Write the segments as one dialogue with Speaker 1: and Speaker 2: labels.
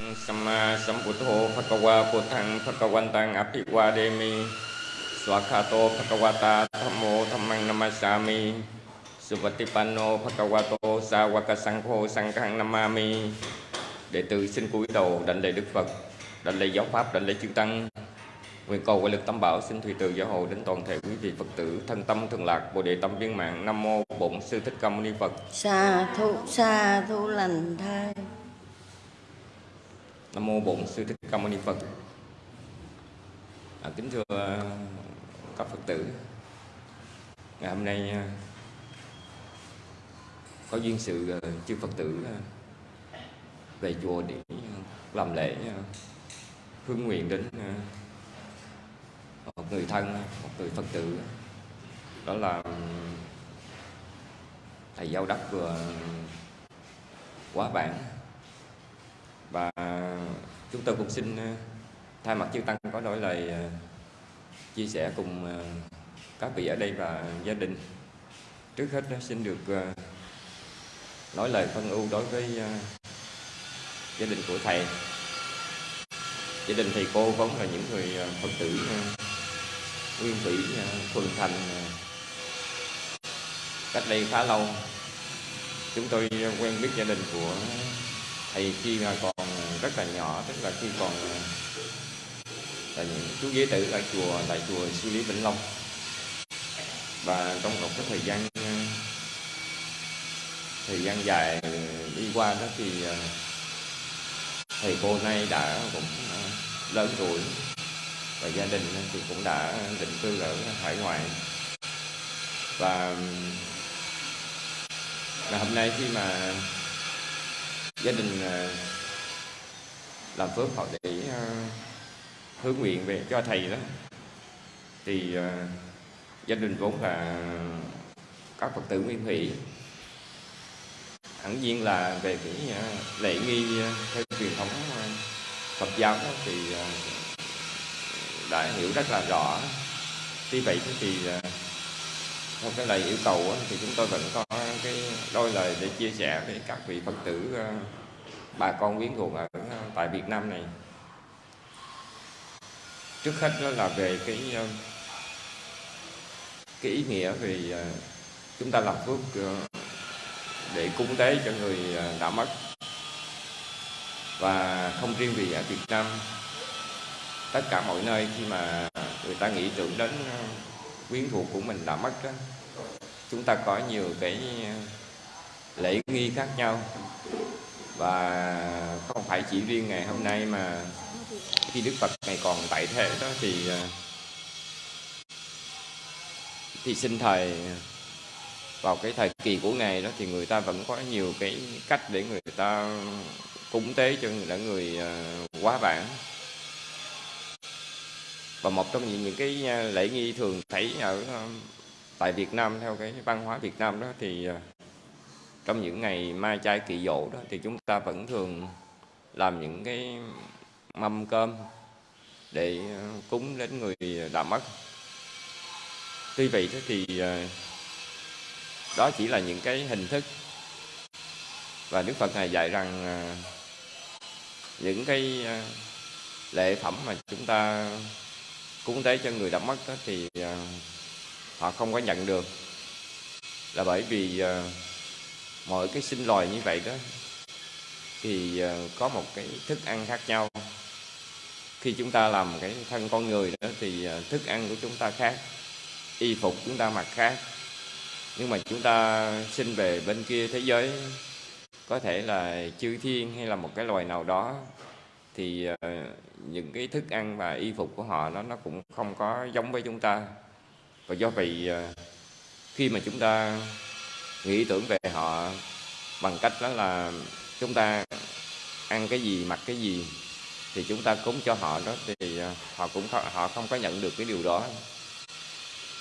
Speaker 1: Samma uh, Sambuddho Phakawa Buddhang Phakawantang Aphiwademi Swakato Phakawata Thammo Thammang Namasami Suvatipanno Phakawato Sawaka Sangho Namami Đệ tử xin cúi đầu đảnh lễ Đức Phật, đảnh lễ giáo pháp, đảnh lễ chư tăng. Nguyện cầu quay lực tam bảo xin thủy từ giáo hộ đến toàn thể quý vị Phật tử thân tâm thường lạc Bồ đề tâm viên mạng. Nam mô Bổn sư Thích Ca Mâu Ni Phật.
Speaker 2: Sa thu sa thu lành thai.
Speaker 1: Nam mô Bổn sư Thích Ca Mâu Ni Phật. À, kính thưa à, các Phật tử, ngày hôm nay à, có duyên sự à, chư Phật tử về chùa để làm lễ hướng nguyện đến một người thân, một người Phật tử. Đó là ừ, thầy Giao Đắc vừa quá bản và chúng tôi cũng xin ờ, thay mặt chư tăng có đôi lời ờ, chia sẻ cùng ờ, các vị ở đây và gia đình. Trước hết xin được nói lời phân ưu đối với gia đình của thầy. Gia đình thầy cô vốn là những người phật tử nguyên thủy thuần thành cách đây khá lâu. Chúng tôi quen biết gia đình của thầy khi mà còn rất là nhỏ, tức là khi còn là những chú giới tử ở chùa, tại chùa sư lý vĩnh long. Và trong một cái thời gian thời gian dài đi qua đó thì ờ, thầy cô nay đã cũng ờ, lớn tuổi và gia đình thì cũng đã định cư ở hải ngoại. Và ngày hôm nay khi mà gia đình ờ, làm phước họ để uh, hướng nguyện về cho thầy đó. Thì uh, gia đình vốn là các phật tử nguyên thủy. Hẳn nhiên là về cái uh, lễ nghi uh, theo truyền thống uh, Phật giáo đó thì uh, đã hiểu rất là rõ. Tuy vậy thì uh, theo cái lời yêu cầu uh, thì chúng tôi vẫn có cái đôi lời để chia sẻ với các vị Phật tử uh, bà con quyến thuộc ở tại Việt Nam này. Trước hết đó là về cái ờ, cái ý nghĩa về ờ, chúng ta làm phước ờ, để cúng tế cho người đã mất. Và không riêng vì ở Việt Nam, tất cả mọi nơi khi mà người ta nghĩ tưởng đến quyến thuộc của mình đã mất đó chúng ta có nhiều cái lễ nghi khác nhau và không phải chỉ riêng ngày hôm nay mà khi Đức Phật ngày còn tại thế đó thì à, thì sinh thời à, vào cái thời kỳ của ngài đó thì người ta vẫn có nhiều cái cách để người ta cúng tế cho người, người à, quá vãng. Và một trong những, những cái lễ nghi thường thấy ở tại Việt Nam theo cái văn hóa Việt Nam đó thì trong những ngày mai chay kỳ dỗ đó, thì chúng ta vẫn thường làm những cái mâm cơm để ờ, cúng đến người đã mất. Tuy vậy thì ờ, đó chỉ là những cái hình thức. Và Đức Phật ngài dạy rằng ờ, những cái lễ phẩm mà chúng ta cúng tế cho người đã mất đó thì họ không có nhận được là bởi vì mỗi cái sinh loài như vậy đó thì ờ, có một cái thức ăn khác nhau. Khi chúng ta làm cái thân con người đó thì ờ, thức ăn của chúng ta khác, y phục chúng ta mặc khác. Nhưng mà chúng ta sinh về bên kia thế giới, có thể là chư thiên hay là một cái loài nào đó, thì ờ, những cái thức ăn và y phục của họ nó nó cũng không có giống với chúng ta. Và do vậy khi mà chúng ta nghĩ tưởng về họ bằng cách đó là chúng ta ăn cái gì mặc cái gì thì chúng ta cúng cho họ đó thì à, họ cũng không, họ không có nhận được cái điều đó.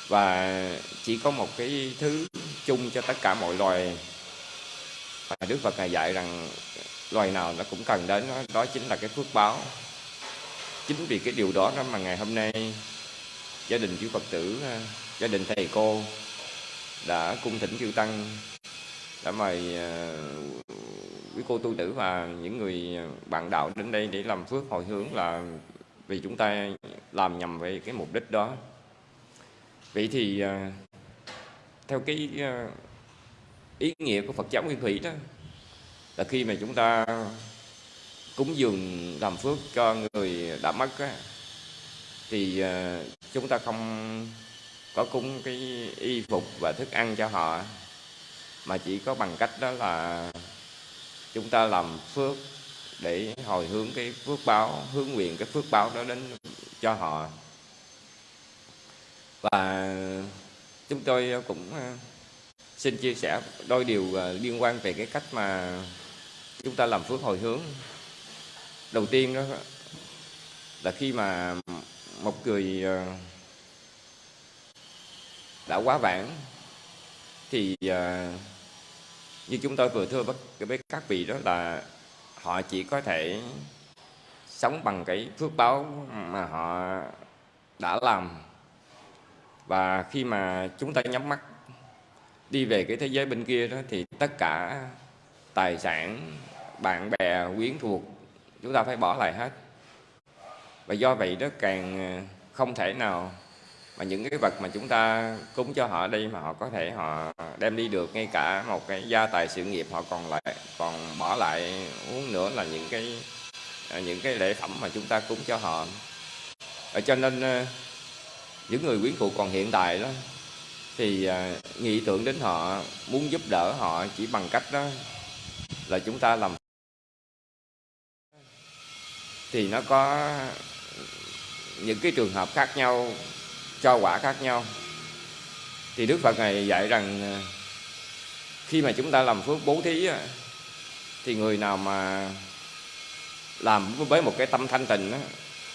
Speaker 1: Và chỉ có một cái thứ chung cho tất cả mọi loài và Đức Phật ngài dạy rằng loài nào nó cũng cần đến đó, đó chính là cái phước báo. Chính vì cái điều đó đó mà ngày hôm nay gia đình chú Phật tử à, gia đình thầy cô đã cung thỉnh chư tăng đã mời ờ, quý cô tu tử và những người bạn đạo đến đây để làm phước hồi hướng là vì chúng ta làm nhằm về cái mục đích đó. Vậy thì ờ, theo cái ờ, ý nghĩa của Phật giáo Nguyên Thủy đó là khi mà chúng ta cúng dường làm phước cho người đã mất á, thì chúng ta không có cúng cái y phục và thức ăn cho họ. Mà chỉ có bằng cách đó là chúng ta làm phước để hồi hướng cái phước báo, hướng nguyện cái phước báo đó đến cho họ. Và chúng tôi cũng ờ, xin chia sẻ đôi điều ờ, liên quan về cái cách mà chúng ta làm phước hồi hướng. Đầu tiên đó, là khi mà một người ờ, đã quá vãng. Thì ờ, như chúng tôi vừa thưa với các vị đó là họ chỉ có thể sống bằng cái phước báo mà họ đã làm. Và khi mà chúng ta nhắm mắt đi về cái thế giới bên kia đó thì tất cả tài sản, bạn bè, quyến thuộc, chúng ta phải bỏ lại hết. Và do vậy đó càng không thể nào mà những cái vật mà chúng ta cúng cho họ đây mà họ có thể họ đem đi được, ngay cả một cái gia tài sự nghiệp họ còn lại, còn bỏ lại uống nữa là những cái à, những cái lễ phẩm mà chúng ta cúng cho họ. Ở cho nên ờ, những người quyến thuộc còn hiện tại đó, thì à, nghĩ tưởng đến họ, muốn giúp đỡ họ chỉ bằng cách đó là chúng ta làm thì nó có những cái trường hợp khác nhau cho quả khác nhau. Thì Đức Phật này dạy rằng à, khi mà chúng ta làm phước bố thí thì người nào mà làm với một cái tâm thanh tịnh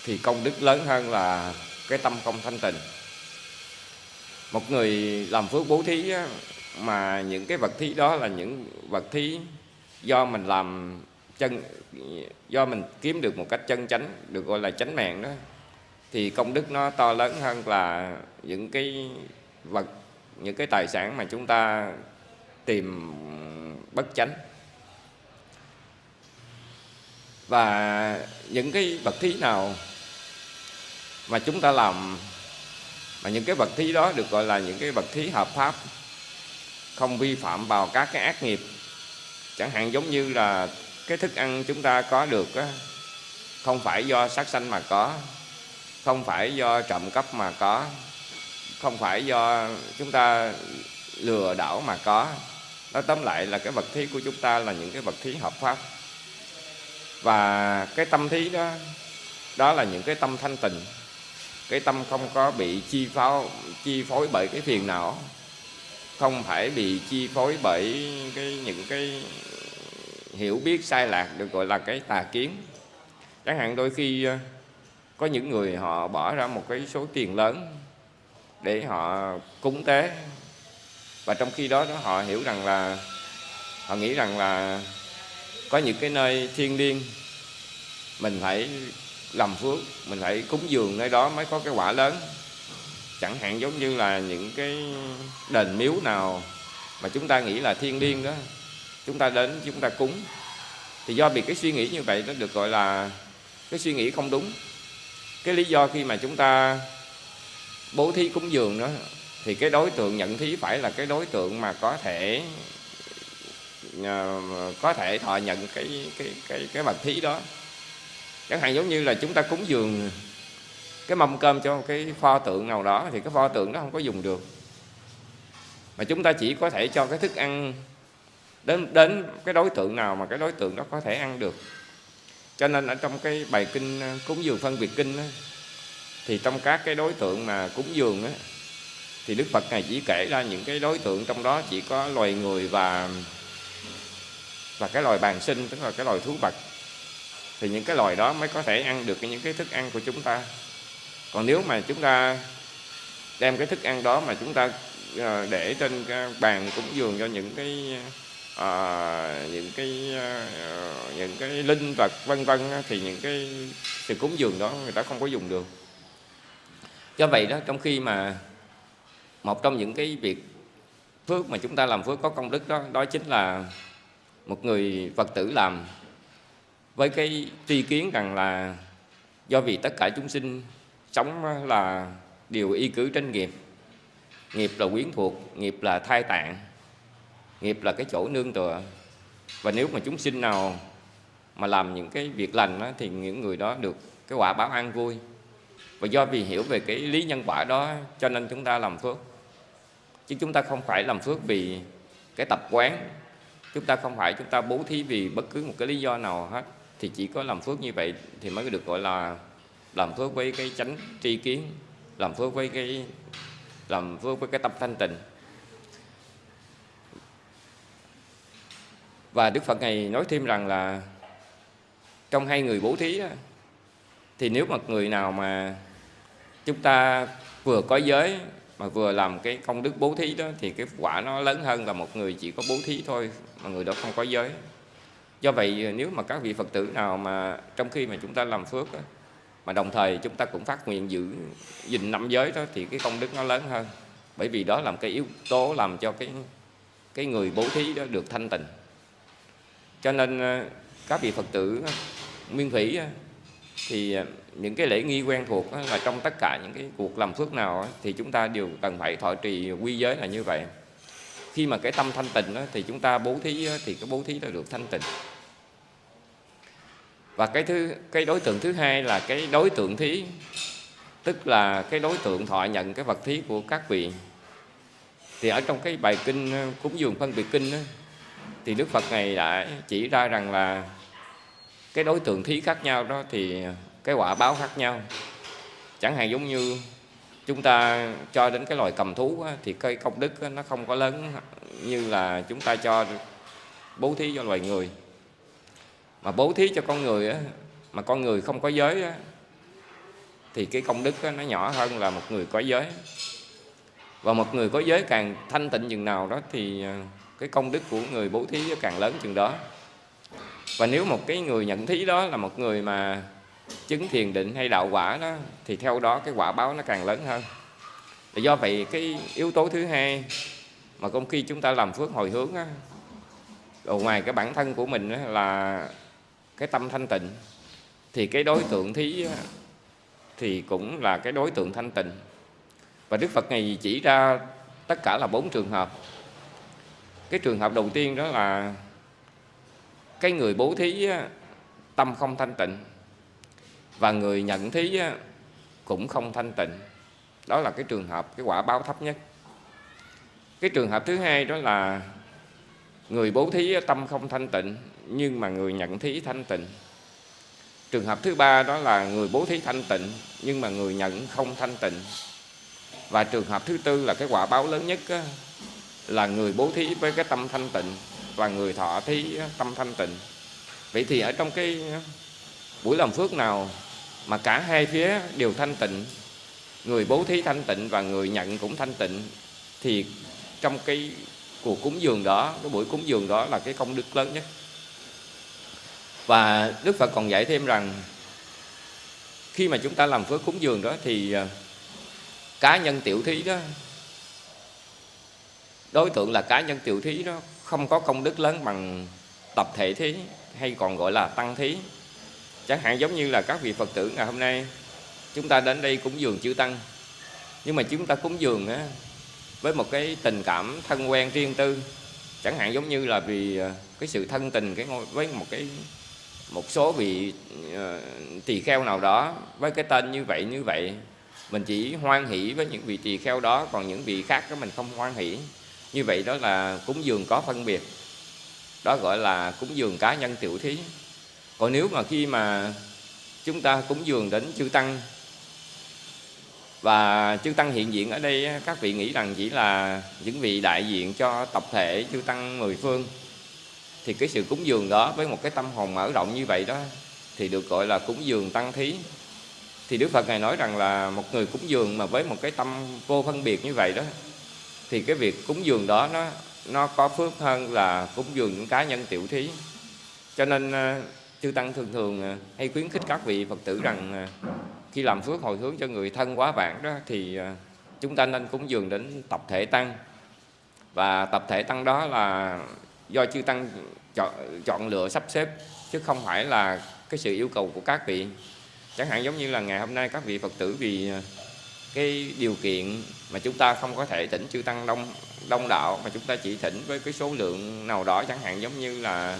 Speaker 1: thì công đức lớn hơn là cái tâm không thanh tịnh. Một người làm phước bố thí mà những cái vật thí đó là những vật thí do mình làm chân, do mình kiếm được một cách chân chánh, được gọi là chánh mạng đó thì công đức nó to lớn hơn là những cái vật, những cái tài sản mà chúng ta tìm bất chánh. Và những cái vật thí nào mà chúng ta làm, mà những cái vật thí đó được gọi là những cái vật thí hợp pháp, không vi phạm vào các cái ác nghiệp, chẳng hạn giống như là cái thức ăn chúng ta có được không phải do sát sanh mà có không phải do trộm cắp mà có. Không phải do chúng ta lừa đảo mà có. Nói tóm lại là cái vật thí của chúng ta là những cái vật thí hợp pháp. Và cái tâm thí đó đó là những cái tâm thanh tịnh. Cái tâm không có bị chi phối chi phối bởi cái phiền não. Không phải bị chi phối bởi cái những cái hiểu biết sai lạc được gọi là cái tà kiến. Chẳng hạn đôi khi có những người họ bỏ ra một cái số tiền lớn để họ cúng tế. Và trong khi đó, đó họ hiểu rằng là họ nghĩ rằng là có những cái nơi thiên liêng mình phải làm phước mình phải cúng dường nơi đó mới có cái quả lớn. Chẳng hạn giống như là những cái đền miếu nào mà chúng ta nghĩ là thiên liêng đó chúng ta đến chúng ta cúng. Thì do bị cái suy nghĩ như vậy nó được gọi là cái suy nghĩ không đúng cái lý do khi mà chúng ta bố thí cúng dường đó, thì cái đối tượng nhận thí phải là cái đối tượng mà có thể à, có thể thọ nhận cái cái cái cái vật thí đó. Chẳng hạn giống như là chúng ta cúng dường, cái mâm cơm cho cái pho tượng nào đó, thì cái pho tượng đó không có dùng được. Mà chúng ta chỉ có thể cho cái thức ăn đến đến cái đối tượng nào mà cái đối tượng đó có thể ăn được cho nên ở trong cái bài kinh ờ, cúng dường phân biệt kinh đó, thì trong các cái đối tượng mà cúng dường đó, thì Đức Phật này chỉ kể ra những cái đối tượng trong đó chỉ có loài người và và cái loài bàn sinh tức là cái loài thú vật. Thì những cái loài đó mới có thể ăn được những cái thức ăn của chúng ta. Còn nếu mà chúng ta đem cái thức ăn đó mà chúng ta ờ, để trên cái bàn cúng dường cho những cái à, những cái à, những cái linh vật vân vân thì những cái sự cúng dường đó người ta không có dùng được. Do vậy đó trong khi mà một trong những cái việc phước mà chúng ta làm phước có công đức đó đó chính là một người Phật tử làm với cái tri kiến rằng là do vì tất cả chúng sinh sống là đều y cứ trên nghiệp nghiệp là quyến thuộc nghiệp là thai tạng nghiệp là cái chỗ nương tựa. Và nếu mà chúng sinh nào mà làm những cái việc lành đó, thì những người đó được cái quả báo an vui. Và do vì hiểu về cái lý nhân quả đó cho nên chúng ta làm phước. Chứ chúng ta không phải làm phước vì cái tập quán. Chúng ta không phải chúng ta bố thí vì bất cứ một cái lý do nào hết. Thì chỉ có làm phước như vậy thì mới được gọi là làm phước với cái chánh tri kiến làm phước với cái làm phước với cái tâm thanh tịnh. Và Đức Phật này nói thêm rằng là trong hai người bố thí đó, thì nếu mà người nào mà chúng ta vừa có giới mà vừa làm cái công đức bố thí đó thì cái quả nó lớn hơn là một người chỉ có bố thí thôi mà người đó không có giới. Do vậy ờ, nếu mà các vị phật tử nào mà trong khi mà chúng ta làm phước đó, mà đồng thời chúng ta cũng phát nguyện giữ gìn năm giới đó thì cái công đức nó lớn hơn. Bởi vì đó là một cái yếu tố làm cho cái cái người bố thí đó được thanh tịnh cho nên ờ, các vị phật tử ờ, nguyên thủy ờ, thì những cái lễ nghi quen thuộc là trong tất cả những cái cuộc làm phước nào thì chúng ta đều cần phải thọ trì quy giới là như vậy. Khi mà cái tâm thanh tịnh thì chúng ta bố thí thì cái bố thí là được thanh tịnh. Và cái thứ cái đối tượng thứ hai là cái đối tượng thí tức là cái đối tượng thọ nhận cái vật thí của các vị. Thì ở trong cái bài kinh cúng dường phân biệt kinh đó, thì Đức Phật này đã chỉ ra rằng là cái đối tượng thí khác nhau đó thì cái quả báo khác nhau. Chẳng hạn giống như chúng ta cho đến cái loài cầm thú á, thì cái công đức á, nó không có lớn như là chúng ta cho bố thí cho loài người. Mà bố thí cho con người á, mà con người không có giới á, thì cái công đức á, nó nhỏ hơn là một người có giới. Và một người có giới càng thanh tịnh chừng nào đó thì à, cái công đức của người bố thí càng lớn chừng đó. Và nếu một cái người nhận thí đó là một người mà chứng thiền định hay đạo quả đó thì theo đó cái quả báo nó càng lớn hơn. Và do vậy cái yếu tố thứ hai mà công khi chúng ta làm phước hồi hướng á, ngoài cái bản thân của mình á, là cái tâm thanh tịnh thì cái đối tượng thí á, thì cũng là cái đối tượng thanh tịnh. Và Đức Phật này chỉ ra tất cả là bốn trường hợp cái trường hợp đầu tiên đó là cái người bố thí tâm không thanh tịnh và người nhận thí cũng không thanh tịnh. Đó là cái trường hợp, cái quả báo thấp nhất. Cái trường hợp thứ hai đó là người bố thí tâm không thanh tịnh, nhưng mà người nhận thí thanh tịnh. Trường hợp thứ ba đó là người bố thí thanh tịnh, nhưng mà người nhận không thanh tịnh. Và trường hợp thứ tư là cái quả báo lớn nhất là người bố thí với cái tâm thanh tịnh và người thọ thí tâm thanh tịnh. Vậy thì ở trong cái buổi làm phước nào mà cả hai phía đều thanh tịnh, người bố thí thanh tịnh và người nhận cũng thanh tịnh, thì trong cái cuộc cúng dường đó, cái buổi cúng dường đó là cái công đức lớn nhất. Và Đức Phật còn dạy thêm rằng, khi mà chúng ta làm phước cúng dường đó thì à, cá nhân tiểu thí đó đối tượng là cá nhân tiểu thí đó không có công đức lớn bằng tập thể thí hay còn gọi là tăng thí. Chẳng hạn giống như là các vị phật tử ngày hôm nay chúng ta đến đây cúng dường chư tăng. Nhưng mà chúng ta cúng dường á, với một cái tình cảm thân quen riêng tư. Chẳng hạn giống như là vì ờ, cái sự thân tình cái ngôi với một cái một số vị ờ, tỳ kheo nào đó với cái tên như vậy như vậy mình chỉ hoan hỷ với những vị tỳ kheo đó còn những vị khác đó mình không hoan hỷ như vậy đó là cúng dường có phân biệt. Đó gọi là cúng dường cá nhân tiểu thí. Còn nếu mà khi mà chúng ta cúng dường đến chư tăng, và chư tăng hiện diện ở đây các vị nghĩ rằng chỉ là những vị đại diện cho tập thể chư tăng mười phương, thì cái sự cúng dường đó với một cái tâm hồn mở rộng như vậy đó, thì được gọi là cúng dường tăng thí. Thì Đức Phật ngài nói rằng là một người cúng dường mà với một cái tâm vô phân biệt như vậy đó thì cái việc cúng dường đó nó nó có phước hơn là cúng dường những cá nhân tiểu thí. Cho nên ờ, chư tăng thường thường ờ, hay khuyến khích các vị phật tử rằng ờ, khi làm phước hồi hướng cho người thân quá vãng đó thì chúng ta nên cúng dường đến tập thể tăng. Và tập thể tăng đó là do chư tăng chọn chọn lựa sắp xếp, chứ không phải là cái sự yêu cầu của các vị. Chẳng hạn giống như là ngày hôm nay các vị phật tử vì cái điều kiện mà chúng ta không có thể thỉnh chư tăng đông đông đạo, mà chúng ta chỉ thỉnh với cái số lượng nào đó, chẳng hạn giống như là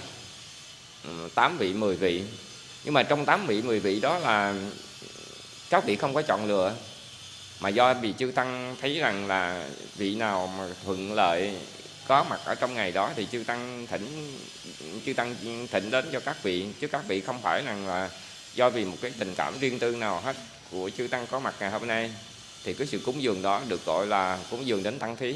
Speaker 1: ừ, 8 vị 10 vị. Nhưng mà trong 8 vị 10 vị đó là các vị không có chọn lựa. Mà do vì chư tăng thấy rằng là vị nào mà thuận lợi, có mặt ở trong ngày đó thì chư tăng thỉnh, chư tăng thỉnh đến cho các vị. Chứ các vị không phải rằng là do vì một cái tình cảm riêng tư nào hết của chư tăng có mặt ngày hôm nay thì cái sự cúng dường đó được gọi là cúng dường đến tăng thí.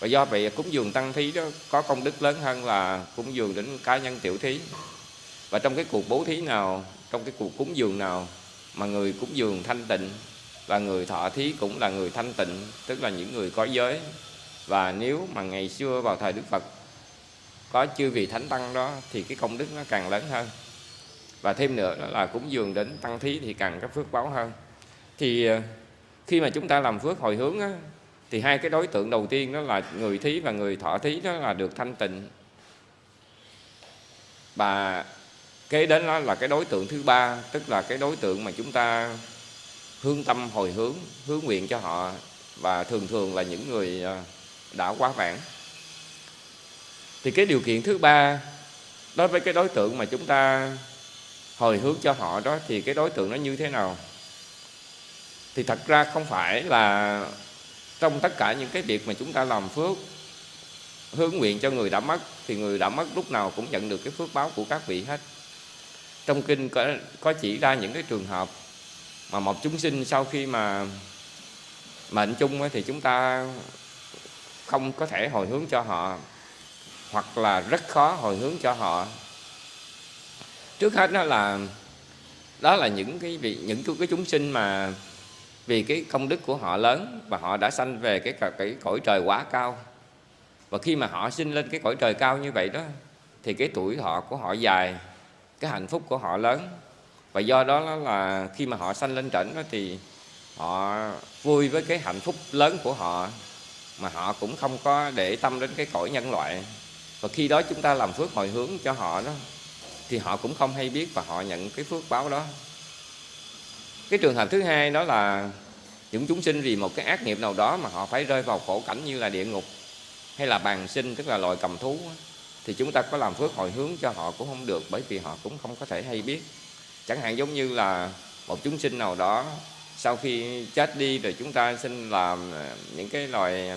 Speaker 1: Và do vậy cúng dường tăng thí đó có công đức lớn hơn là cúng dường đến cá nhân tiểu thí. Và trong cái cuộc bố thí nào, trong cái cuộc cúng dường nào mà người cúng dường thanh tịnh và người thọ thí cũng là người thanh tịnh, tức là những người có giới. Và nếu mà ngày xưa vào thời Đức Phật có chư vị thánh tăng đó thì cái công đức nó càng lớn hơn. Và thêm nữa đó là cúng dường đến tăng thí thì càng có phước báo hơn. Thì ờ, khi mà chúng ta làm phước hồi hướng á, thì hai cái đối tượng đầu tiên đó là người thí và người thọ thí đó là được thanh tịnh. Và kế đến đó là cái đối tượng thứ ba tức là cái đối tượng mà chúng ta hướng tâm hồi hướng hướng nguyện cho họ và thường thường là những người à, đã quá vãng. Thì cái điều kiện thứ ba đối với cái đối tượng mà chúng ta hồi hướng cho họ đó thì cái đối tượng nó như thế nào? Thì thật ra không phải là trong tất cả những cái việc mà chúng ta làm phước hướng nguyện cho người đã mất thì người đã mất lúc nào cũng nhận được cái phước báo của các vị hết. Trong kinh có, có chỉ ra những cái trường hợp mà một chúng sinh sau khi mà mệnh chung thì chúng ta không có thể hồi hướng cho họ hoặc là rất khó hồi hướng cho họ. Trước hết đó là đó là những cái vị những cái chúng sinh mà vì cái công đức của họ lớn và họ đã sanh về cái cái cõi trời quá cao. Và khi mà họ sinh lên cái cõi trời cao như vậy đó, thì cái tuổi thọ của họ dài, cái hạnh phúc của họ lớn. Và do đó là khi mà họ sanh lên trển đó thì họ vui với cái hạnh phúc lớn của họ, mà họ cũng không có để tâm đến cái cõi nhân loại. Và khi đó chúng ta làm phước hồi hướng cho họ đó, thì họ cũng không hay biết và họ nhận cái phước báo đó cái trường hợp thứ hai đó là những chúng sinh vì một cái ác nghiệp nào đó mà họ phải rơi vào khổ cảnh như là địa ngục hay là bàn sinh, tức là loài cầm thú thì chúng ta có làm phước hồi hướng cho họ cũng không được bởi vì họ cũng không có thể hay biết. Chẳng hạn giống như là một chúng sinh nào đó sau khi chết đi rồi chúng ta xin làm ờ, những cái loài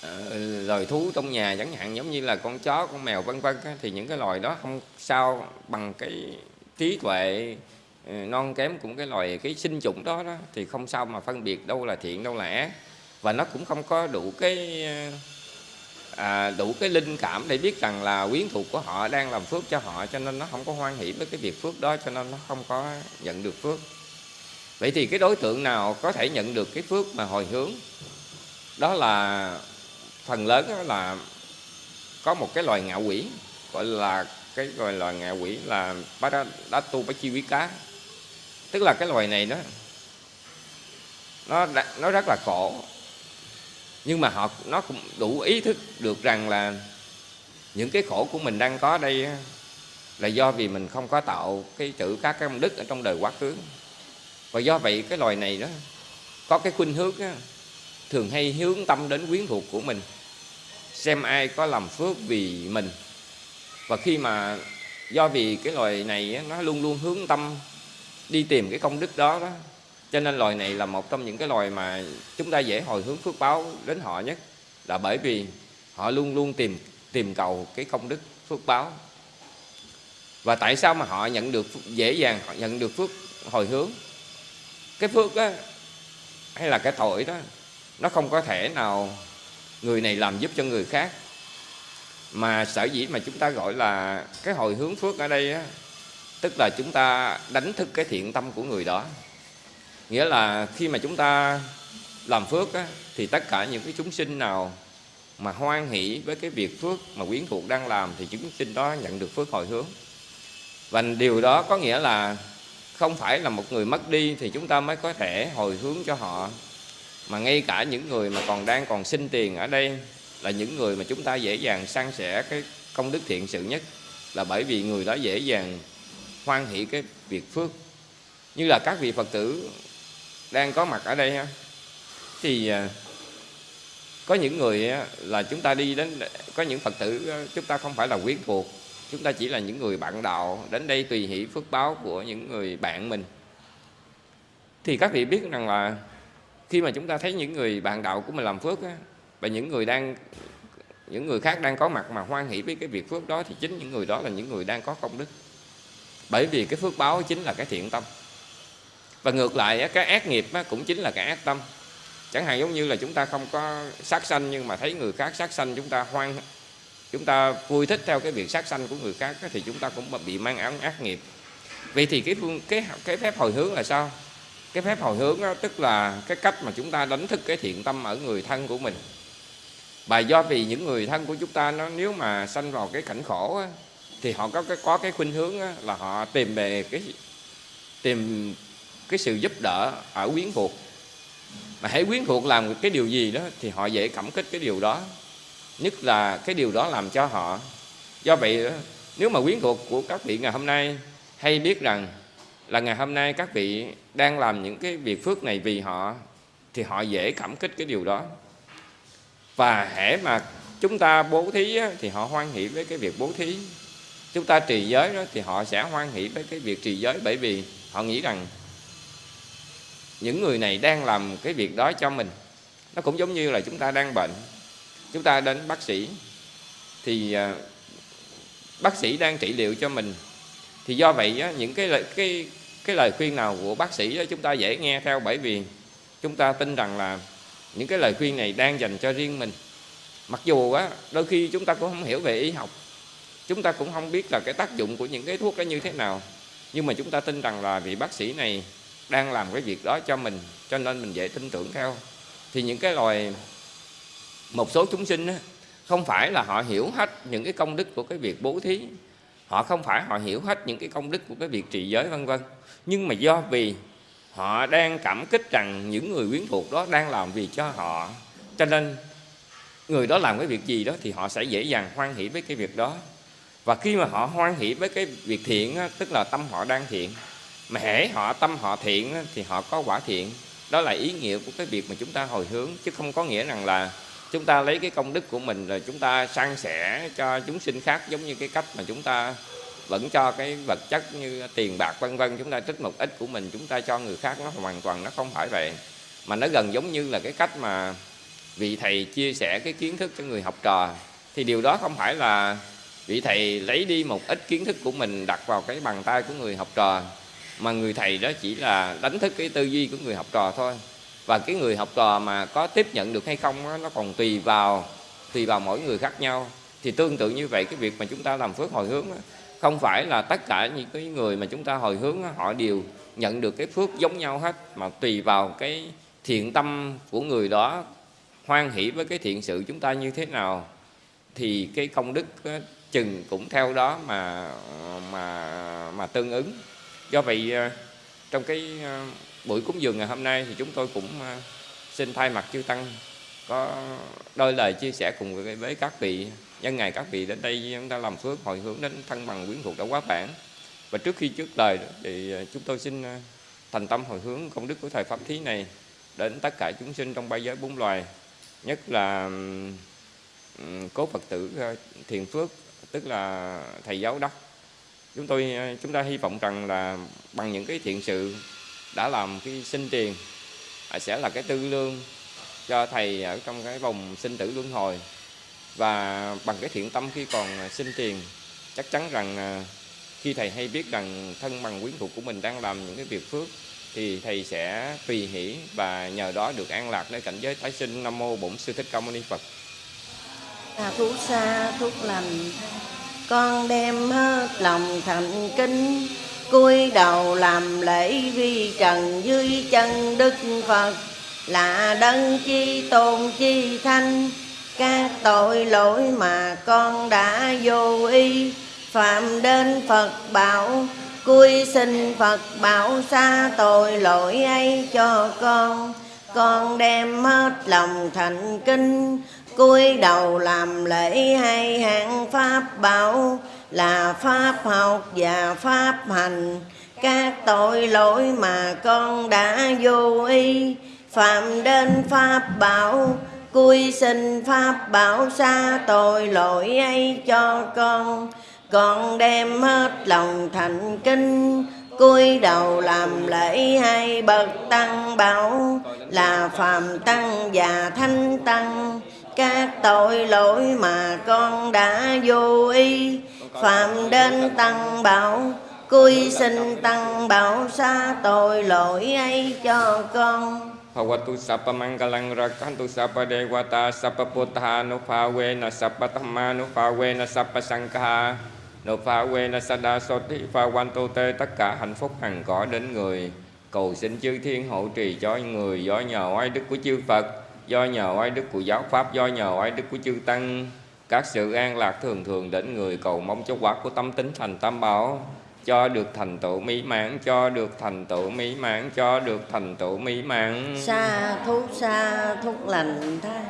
Speaker 1: ờ, loài thú trong nhà, chẳng hạn giống như là con chó, con mèo, vân vân thì những cái loài đó không sao bằng cái trí tuệ ừ, non kém cũng cái loài cái sinh chủng đó đó thì không sao mà phân biệt đâu là thiện đâu là ác. Và nó cũng không có đủ cái ờ, à, đủ cái linh cảm để biết rằng là quyến thuộc của họ đang làm phước cho họ cho nên nó không có hoan hỷ với cái việc phước đó cho nên nó không có nhận được phước. Vậy thì cái đối tượng nào có thể nhận được cái phước mà hồi hướng? Đó là phần lớn đó là có một cái loài ngạo quỷ gọi là cái gọi là ngạ quỷ là Paradatu Pachi Quý Cá. Tức là cái loài này đó nó nó rất là khổ. Nhưng mà họ nó cũng đủ ý thức được rằng là những cái khổ của mình đang có đây là do vì mình không có tạo cái chữ các cái công đức ở trong đời quá khứ. Và do vậy cái loài này đó có cái khuynh hướng đó, thường hay hướng tâm đến quyến thuộc của mình. Xem ai có làm phước vì mình và khi mà do vì cái loài này nó luôn luôn hướng tâm đi tìm cái công đức đó đó, cho nên loài này là một trong những cái loài mà chúng ta dễ hồi hướng phước báo đến họ nhất, là bởi vì họ luôn luôn tìm tìm cầu cái công đức phước báo. Và tại sao mà họ nhận được dễ dàng, họ nhận được phước hồi hướng? Cái phước á, hay là cái tội đó, nó không có thể nào người này làm giúp cho người khác mà sở dĩ mà chúng ta gọi là cái hồi hướng phước ở đây á tức là chúng ta đánh thức cái thiện tâm của người đó. Nghĩa là khi mà chúng ta làm phước á, thì tất cả những cái chúng sinh nào mà hoan hỷ với cái việc phước mà quyến thuộc đang làm thì chúng sinh đó nhận được phước hồi hướng. Và điều đó có nghĩa là không phải là một người mất đi thì chúng ta mới có thể hồi hướng cho họ. Mà ngay cả những người mà còn đang còn xin tiền ở đây là những người mà chúng ta dễ dàng san sẻ cái công đức thiện sự nhất là bởi vì người đó dễ dàng hoan hỷ cái việc phước. Như là các vị phật tử đang có mặt ở đây ha thì à, có những người là chúng ta đi đến có những phật tử chúng ta không phải là quyến thuộc chúng ta chỉ là những người bạn đạo đến đây tùy hỷ phước báo của những người bạn mình. Thì các vị biết rằng là khi mà chúng ta thấy những người bạn đạo của mình làm phước á, và những người đang những người khác đang có mặt mà hoan hỷ với cái việc phước đó thì chính những người đó là những người đang có công đức. Bởi vì cái phước báo chính là cái thiện tâm. Và ngược lại cái ác nghiệp cũng chính là cái ác tâm. Chẳng hạn giống như là chúng ta không có sát sanh nhưng mà thấy người khác sát sanh chúng ta hoan chúng ta vui thích theo cái việc sát sanh của người khác thì chúng ta cũng bị mang án ác nghiệp. Vậy thì cái phương cái cái phép hồi hướng là sao? Cái phép hồi hướng đó, tức là cái cách mà chúng ta đánh thức cái thiện tâm ở người thân của mình và do vì những người thân của chúng ta nó nếu mà sanh vào cái cảnh khổ á, thì họ có cái có cái khuynh hướng á, là họ tìm về cái tìm cái sự giúp đỡ ở quyến thuộc. Mà hãy quyến thuộc làm cái điều gì đó thì họ dễ cảm kích cái điều đó. Nhất là cái điều đó làm cho họ. Do vậy nếu mà quyến thuộc của các vị ngày hôm nay hay biết rằng là ngày hôm nay các vị đang làm những cái việc phước này vì họ thì họ dễ cảm kích cái điều đó và hễ mà chúng ta bố thí á, thì họ hoan hỷ với cái việc bố thí. Chúng ta trì giới đó thì họ sẽ hoan hỷ với cái việc trì giới. Bởi vì họ nghĩ rằng những người này đang làm cái việc đó cho mình. Nó cũng giống như là chúng ta đang bệnh. Chúng ta đến bác sĩ thì à, bác sĩ đang trị liệu cho mình. Thì do vậy á, những cái lời cái cái lời khuyên nào của bác sĩ á, chúng ta dễ nghe theo. Bởi vì chúng ta tin rằng là những cái lời khuyên này đang dành cho riêng mình. Mặc dù á đôi khi chúng ta cũng không hiểu về y học chúng ta cũng không biết là cái tác dụng của những cái thuốc đó như thế nào. Nhưng mà chúng ta tin rằng là vị bác sĩ này đang làm cái việc đó cho mình cho nên mình dễ tin tưởng theo. Thì những cái loài một số chúng sinh á, không phải là họ hiểu hết những cái công đức của cái việc bố thí. Họ không phải họ hiểu hết những cái công đức của cái việc trị giới vân vân. Nhưng mà do vì họ đang cảm kích rằng những người quyến thuộc đó đang làm việc cho họ. Cho nên, người đó làm cái việc gì đó thì họ sẽ dễ dàng hoan hỷ với cái việc đó. Và khi mà họ hoan hỷ với cái việc thiện tức là tâm họ đang thiện, mà hễ họ tâm họ thiện thì họ có quả thiện. Đó là ý nghĩa của cái việc mà chúng ta hồi hướng, chứ không có nghĩa rằng là chúng ta lấy cái công đức của mình rồi chúng ta san sẻ cho chúng sinh khác giống như cái cách mà chúng ta vẫn cho cái vật chất như tiền bạc vân vân chúng ta trích một ít của mình chúng ta cho người khác nó hoàn toàn nó không phải vậy. Mà nó gần giống như là cái cách mà vị thầy chia sẻ cái kiến thức cho người học trò. Thì điều đó không phải là vị thầy lấy đi một ít kiến thức của mình đặt vào cái bàn tay của người học trò mà người thầy đó chỉ là đánh thức cái tư duy của người học trò thôi. Và cái người học trò mà có tiếp nhận được hay không đó, nó còn tùy vào tùy vào mỗi người khác nhau. Thì tương tự như vậy cái việc mà chúng ta làm phước hồi hướng đó, không phải là tất cả những cái người mà chúng ta hồi hướng họ đều nhận được cái phước giống nhau hết, mà tùy vào cái thiện tâm của người đó, hoan hỷ với cái thiện sự chúng ta như thế nào, thì cái công đức chừng cũng theo đó mà mà mà tương ứng. Do vậy à, trong cái à, buổi cúng dường ngày hôm nay thì chúng tôi cũng à, xin thay mặt chư tăng có đôi lời chia sẻ cùng với các vị nhân ngày các vị đến đây, chúng ta làm phước, hồi hướng đến thân bằng quyến thuộc đã quá bản và trước khi trước lời thì ờ, chúng tôi xin ờ, thành tâm hồi hướng công đức của thời pháp thí này đến tất cả chúng sinh trong ba giới bốn loài. Nhất là cố phật tử ờ, thiền phước, tức là thầy giáo đốc. Chúng tôi chúng ta hy vọng rằng là bằng những cái thiện sự đã làm cái sinh tiền à, sẽ là cái tư lương cho thầy ở trong cái vòng sinh tử luân hồi và bằng cái thiện tâm khi còn à, sinh tiền chắc chắn rằng à, khi thầy hay biết rằng thân bằng quyến thuộc của mình đang làm những cái việc phước thì thầy sẽ tùy hỷ và nhờ đó được an lạc nơi cảnh giới tái sinh. Nam mô bổn sư thích ca mâu ni phật.
Speaker 2: À, thuốc xa thuốc lành con đem hết lòng thành kính cúi đầu làm lễ vi trần dưới chân đức phật. Là đấng chi tôn chi thanh các tội lỗi mà con đã vô ý phạm đến phật bảo cúi xin phật bảo xa tội lỗi ấy cho con. Con đem hết lòng thành kinh, cúi đầu làm lễ hai hạng pháp bảo, là pháp học và pháp hành. Các tội lỗi mà con đã vô ý phạm đến pháp bảo cui xin pháp bảo xa tội lỗi ấy cho con. Con đem hết lòng thành kinh cúi đầu làm lễ hai bậc tăng bảo. Là phàm tăng và thanh tăng, các tội lỗi mà con đã vô ý.
Speaker 1: Phạm đến tăng
Speaker 2: bảo, cúi xin tăng bảo xa tội lỗi ấy cho con.
Speaker 1: Bhagavatu Sapa Mangalang Rakantu Sapa Devata Sapa Putha Nupavena Sapa Dhamma Nupavena Sapa Sangha Nupavena Sada Soti Phavantu Te Tất cả hạnh phúc hằng có đến người Cầu xin chư thiên hộ trì cho người Do nhờ oai đức của chư Phật Do nhờ oai đức của giáo Pháp Do nhờ oai đức của chư Tăng Các sự an lạc thường thường đến người Cầu mong cho quả của tâm tính thành tam bảo cho được thành tựu mỹ mãn, cho được thành tựu mỹ mãn, cho được thành tựu mỹ mãn.
Speaker 2: Xa thúc xa thúc lành thai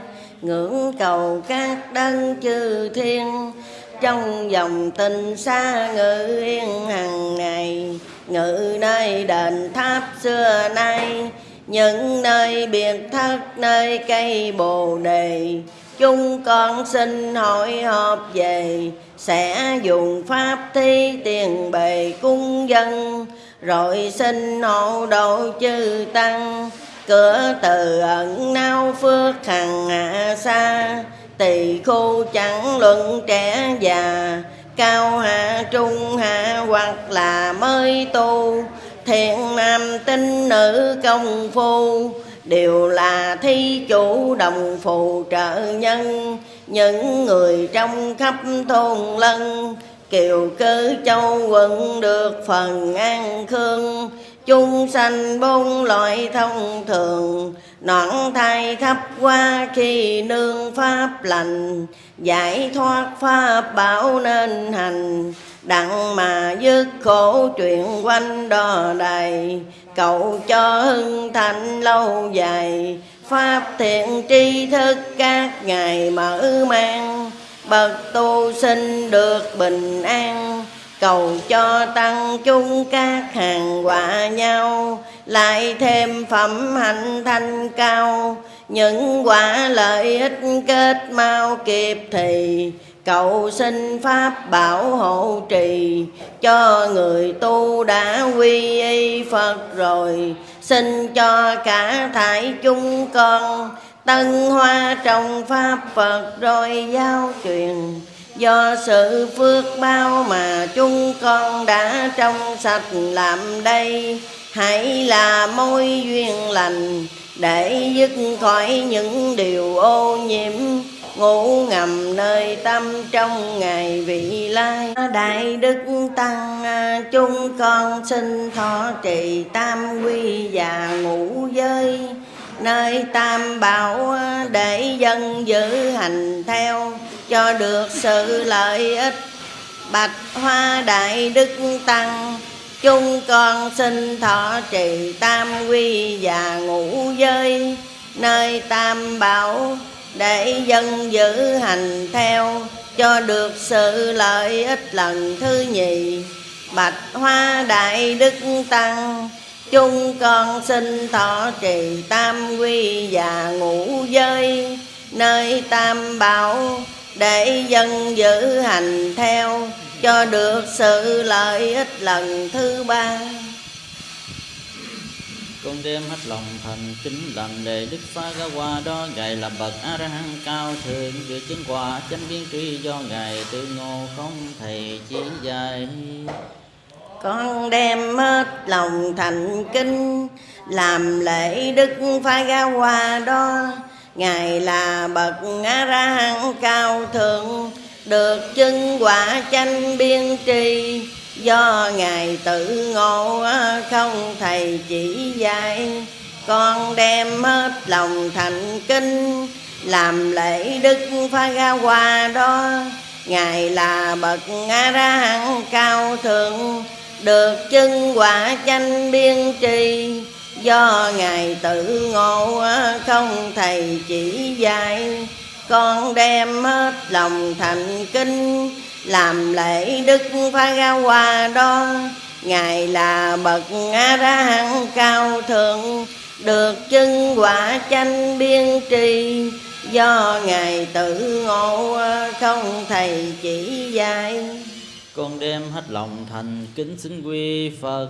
Speaker 2: ngưỡng cầu các đấng chư thiên. Trong dòng tình xa ngự yên hằng ngày, ngự nơi đền tháp xưa nay. Những nơi biệt thất, nơi cây bồ đề chúng con xin hội họp về. Sẽ dùng pháp thi tiền bề cung dân, rồi xin hộ độ chư tăng. Cửa từ ẩn nao phước hằng hạ xa, tỳ khu chẳng luận trẻ già. Cao hạ trung hạ hoặc là mới tu, thiện nam tinh nữ công phu đều là thi chủ đồng phù trợ nhân, những người trong khắp thôn lân. Kiều cư châu quận được phần an khương, chung sanh bốn loại thông thường. Nõn thai thấp qua khi nương pháp lành, giải thoát pháp bảo nên hành. Đặng mà dứt khổ chuyện quanh đò đầy cầu cho hưng thạnh lâu dài, pháp thiện tri thức các ngày mở mang. Bậc tu sinh được bình an, cầu cho tăng chung các hàng quả nhau. Lại thêm phẩm hạnh thanh cao, những quả lợi ích kết mau kịp thì cầu xin pháp bảo hộ trì, cho người tu đã quy y phật rồi. Xin cho cả thải chúng con, tân hoa trong pháp phật rồi giao truyền. Do sự phước bao mà chúng con đã trong sạch làm đây, hãy là môi duyên lành để dứt khỏi những điều ô nhiễm ngủ ngầm nơi tâm trong ngày vị lai. Đại đức tăng à, chúng con xin thọ trì tam quy và ngũ giới. Nơi tam bảo à, để dân giữ hành theo cho được sự lợi ích. Bạch hoa đại đức tăng, chúng con xin thọ trì tam quy và ngũ giới. Nơi tam bảo để dân giữ hành theo, cho được sự lợi ích lần thứ nhì. Bạch hoa đại đức tăng, chung con xin thọ trì tam quy và ngũ giới. Nơi tam bảo, để dân giữ hành theo, cho được sự lợi ích lần thứ ba
Speaker 3: con đem hết lòng thành kính làm đề đức phá ra qua đó, ngài là bậc a ra hăng cao thượng được chứng quả chánh biến tri do ngài tự ngộ không thầy chỉ dạy.
Speaker 2: Con đem hết lòng thành kính làm lễ đức phá ra qua đó, ngài là bậc a ra hăng cao thượng, được chứng quả chánh biến tri do ngài tự ngộ à, không thầy chỉ dạy. Con đem hết lòng thành kinh, làm lễ đức pha ga hoa đó. Ngài là bậc a ra hẳn cao thượng, được chứng quả chanh biên trì. Do ngài tự ngộ à, không thầy chỉ dạy. Con đem hết lòng thành kinh làm lễ đức pha ga hoa đó ngài là bậc a ra hán cao thượng được chân quả chánh biên trì do ngài tự ngộ không thầy chỉ dạy.
Speaker 3: Con đem hết lòng thành kính xin quy phật.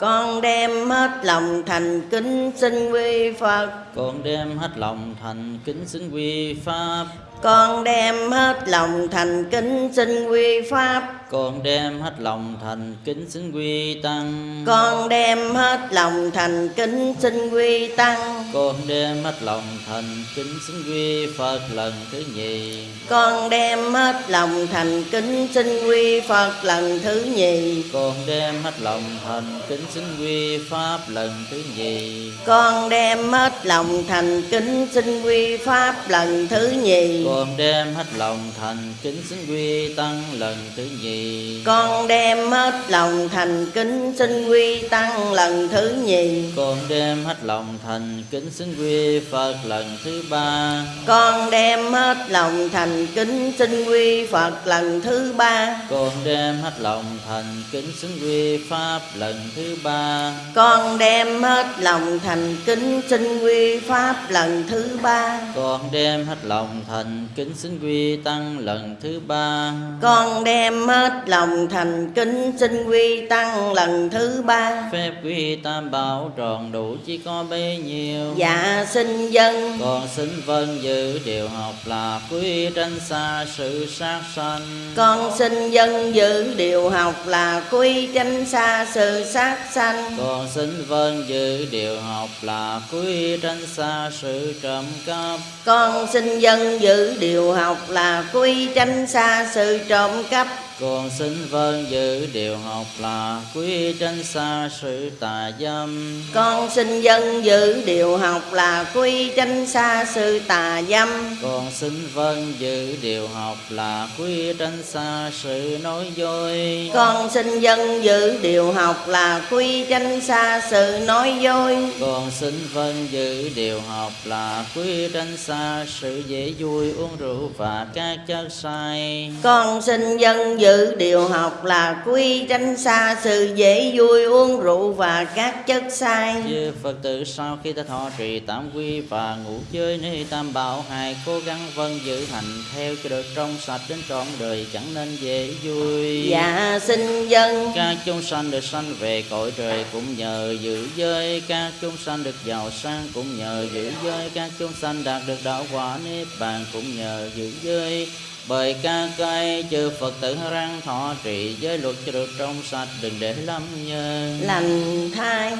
Speaker 2: Con đem hết lòng thành kính xin quy phật.
Speaker 3: Con đem hết lòng thành kính xin quy pháp
Speaker 2: con đem hết lòng thành kính xin quy pháp.
Speaker 3: Con đem hết lòng thành kính xin quy tăng.
Speaker 2: Con đem hết lòng thành kính xin quy tăng.
Speaker 3: Con đem hết lòng thành kính xin quy phật lần thứ nhì.
Speaker 2: Con đem hết lòng thành kính xin quy phật lần thứ nhì.
Speaker 3: Con đem hết lòng thành kính xin quy pháp lần thứ nhì.
Speaker 2: Con đem hết lòng thành kính xin quy pháp lần thứ nhì
Speaker 3: con đem hết lòng thành kính xin quy tăng lần thứ nhì.
Speaker 2: Con đem hết lòng thành kính xin quy tăng lần thứ nhì.
Speaker 3: Con đem hết lòng thành kính xin quy phật lần thứ ba.
Speaker 2: Con đem hết lòng thành kính xin quy phật lần thứ ba.
Speaker 3: Con đem hết lòng thành kính xin quy pháp lần thứ ba.
Speaker 2: Con đem hết lòng thành kính xin quy pháp lần thứ ba.
Speaker 3: Con đem hết lòng thành kính xin quy tăng lần thứ ba.
Speaker 2: Con đem hết lòng thành kính xin quy tăng lần thứ ba.
Speaker 3: Phép quy tam bảo tròn đủ chỉ có bấy nhiêu.
Speaker 2: Dạ xin dân.
Speaker 3: Con xin vâng giữ điều học là quý tranh xa sự sát sanh.
Speaker 2: Con xin dân giữ điều học là quy tranh xa sự sát sanh.
Speaker 3: Con xin vâng giữ điều học là quý tranh xa sự trộm cắp.
Speaker 2: Con xin dân điều học là quy tranh xa sự trộm cắp
Speaker 3: con xin vâng giữ điều học là quý tranh xa sự tà dâm.
Speaker 2: Con xin dân giữ điều học là quy tranh xa sự tà dâm.
Speaker 3: Con xin vâng giữ điều học là quý tranh xa sự nói dối.
Speaker 2: Con xin dân giữ điều học là quy tranh xa sự nói dối.
Speaker 3: Con xin vâng giữ điều học là quý tranh xa sự dễ vui uống rượu và các chất sai.
Speaker 2: Con xin dân giữ điều học là quy tranh xa sự dễ vui uống rượu và các chất sai.
Speaker 3: Chư Phật tử sau khi ta thọ trì tam quy và ngủ chơi nơi tam bảo hài cố gắng vâng giữ hành theo cho được trong sạch đến trọn đời chẳng nên dễ vui.
Speaker 2: Dạ xin dân.
Speaker 3: Các chúng sanh được sanh về cõi trời cũng nhờ giữ giới. Các chúng sanh được giàu sang cũng nhờ giữ giới. Các chúng sanh đạt được đạo quả niết bàn cũng nhờ giữ giới bởi ca cây chư Phật tử răng thọ trì giới luật cho được trong sạch đừng để lâm nhân
Speaker 2: lành thai.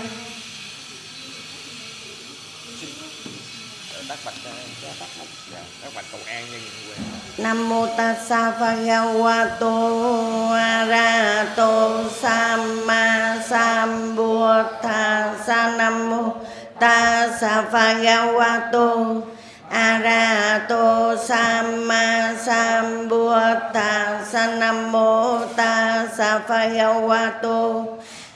Speaker 1: Cho những quê
Speaker 2: Nam mô tassa bhagavato arahato samma sambuddhassa Nam mô tassa bhagavato Arato samma Sambuddha Nam mô tassa bhagavato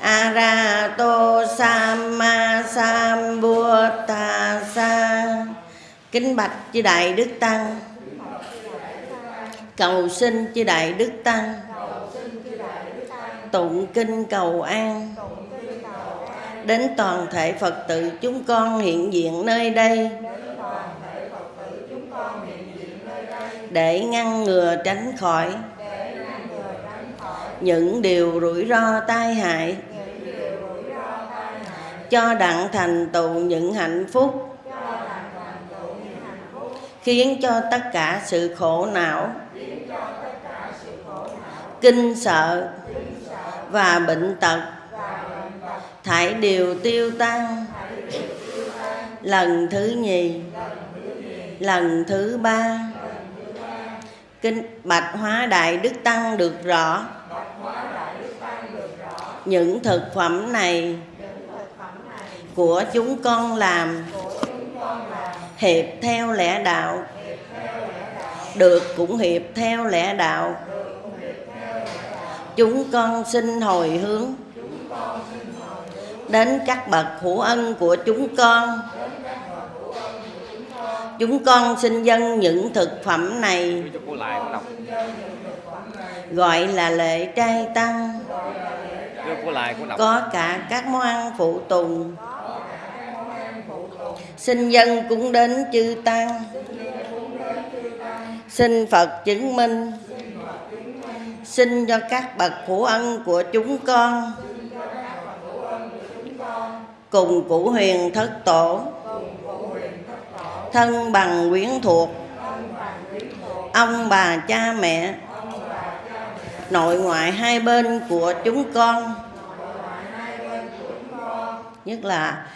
Speaker 2: arahato samma sambuddhassa Kính bạch chư đại đức tăng. Cầu xin chư đại đức tăng. Tụng kinh cầu an. Đến toàn thể phật tử chúng con hiện diện nơi đây. Để ngăn ngừa tránh khỏi. Những điều rủi ro tai hại. Cho đặng thành tựu những hạnh phúc. Khiến cho tất cả sự khổ não. Kinh sợ và bệnh tật. Thải đều tiêu tan. Lần thứ nhì. Lần thứ ba kinh bạch hóa đại đức tăng được rõ. Những thực phẩm này của chúng con làm hiệp theo lẽ đạo, được cũng hiệp theo lẽ đạo. Chúng con xin hồi hướng đến các bậc hữu ân của chúng con chúng con xin dâng những thực phẩm này. Gọi là lễ trai tăng. Có cả các món ăn phụ tùng. Xin dân cũng đến chư tăng. Xin phật chứng minh. Xin cho các bậc phụ ân của chúng con. Cùng cụ huyền thất tổ thân bằng quyến thuộc. Ông bà cha mẹ, nội ngoại hai bên của chúng con. Nhất là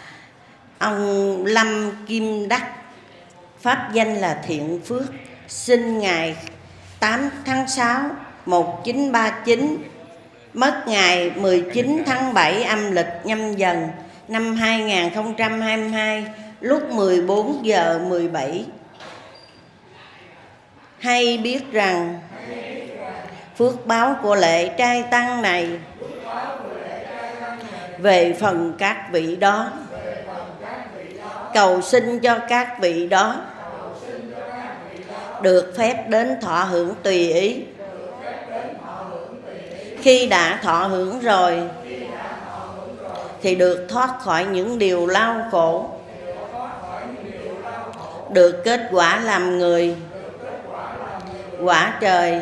Speaker 2: ông Lâm Kim Đắc, pháp danh là Thiện Phước, sinh ngày 8 tháng 6 1939 mất ngày 19 tháng 7 âm lịch nhâm dần năm 2022 lúc 14 giờ 17 hay biết rằng phước báo của lễ trai tăng này về phần các vị đó. Cầu xin cho các vị đó được phép đến thọ hưởng tùy ý. Khi đã thọ hưởng rồi thì được thoát khỏi những điều lao khổ được kết quả làm người. Quả trời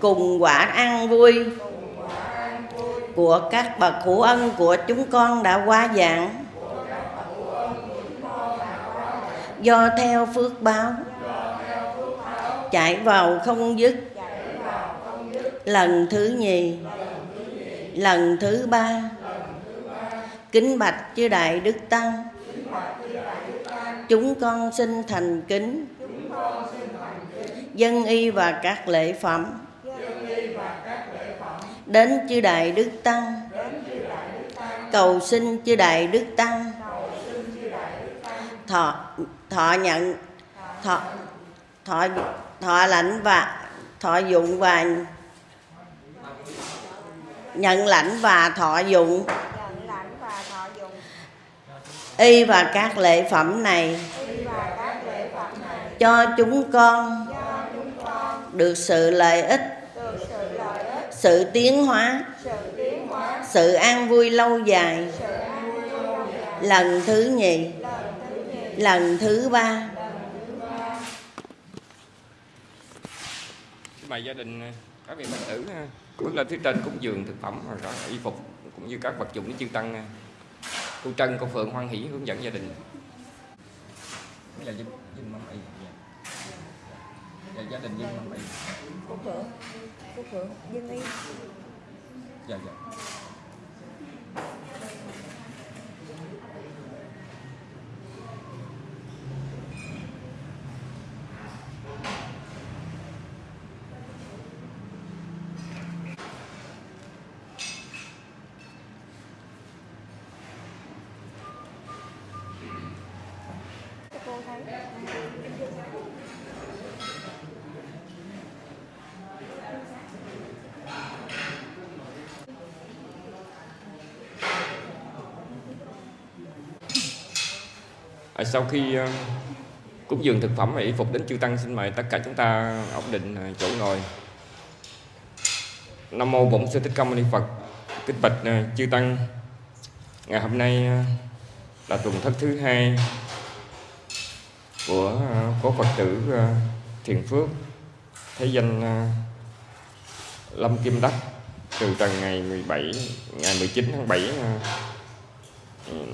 Speaker 2: cùng quả ăn vui của các bậc hữu ân của chúng con đã qua dạng. Do theo phước báo chạy vào không dứt. Lần thứ nhì, lần thứ ba. Kính bạch chư đại đức tăng chúng con xin thành kính. Dân y và các lễ phẩm. Đến chư đại đức tăng. Cầu xin chư đại đức tăng. Thọ thọ nhận, thọ thọ thọ lãnh và, thọ dụng và nhận lãnh và thọ dụng nhận lãnh và thọ dụng y và các lễ phẩm này lễ phẩm này cho chúng con cho chúng con được sự lợi ích, sự lợi ích sự tiến hóa, sự tiến hóa sự an vui lâu dài vui lâu dài lần thứ nhì, lần thứ nhì lần thứ ba
Speaker 1: bài gia đình, các vị phật tử bước lên phía trên cúng dường thực phẩm, rồi đó, y phục, cũng như các vật dụng để chư tăng cô trân cô phượng hoan hỷ hướng dẫn gia đình. Mâm y dạ. dạ, gia đình dân mâm y Phúc Phượng Phúc Phượng dân y dạ dạ sau khi ờ, cúng dường thực phẩm và y phục đến chư tăng, xin mời tất cả chúng ta ổn định ờ, chỗ ngồi. Nam mô bổn sư thích ca mâu ni phật, kính bạch ờ, chư tăng. Ngày hôm nay là tuần thất thứ hai của cố phật tử thiền phước. Thế danh lâm kim đắc từ trần ngày 17 ngày 19 tháng 7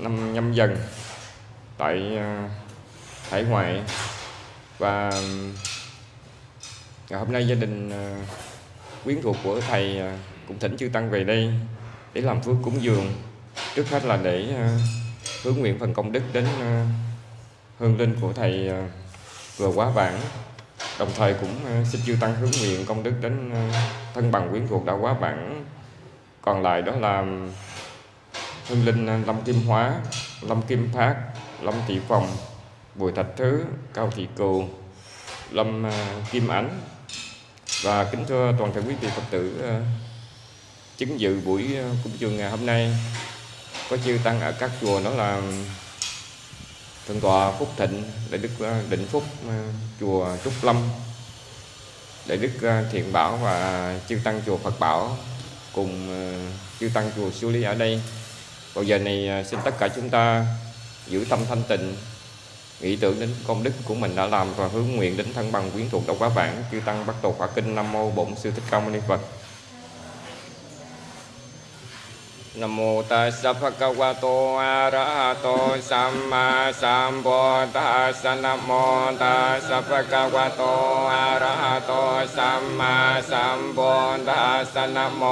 Speaker 1: năm nhâm dần tại ờ, hải ngoại. Và ngày hôm nay gia đình ờ, quyến thuộc của thầy cũng thỉnh chư tăng về đây để làm phước cúng dường. Trước hết là để hướng nguyện phần công đức đến hương linh của thầy vừa quá vãng. Đồng thời cũng xin chư tăng hướng nguyện công đức đến thân bằng quyến thuộc đã quá vãng. Còn lại đó là hương linh lâm kim hóa, lâm kim phát Lâm Thị Phòng Bùi Thạch Thứ Cao Thị Cù Lâm à, Kim Ánh và kính thưa toàn thể quý vị Phật tử à, chứng dự buổi à, cung trường ngày hôm nay có chư tăng ở các chùa đó là Thượng tọa Phúc Thịnh, Đại đức Định Phúc chùa Trúc Lâm, Đại đức Thiện Bảo và chư tăng chùa Phật Bảo cùng chư tăng chùa Sư ở đây. Vào giờ này xin tất cả chúng ta giữ tâm thanh tịnh. Nghĩ tưởng đến công đức của mình đã làm và hướng nguyện đến thân bằng quyến thuộc đạo quá vãng chư tăng bắt đầu quả kinh nam mô bổn sư thích ca mâu ni phật. นโมตัสสะภะคะวะโตอะระหะโตสัมมาสัมพุทธัสสะนโมตัสสะภะคะวะโตอะระหะโตสัมมาสัมพุทธัสสะนโม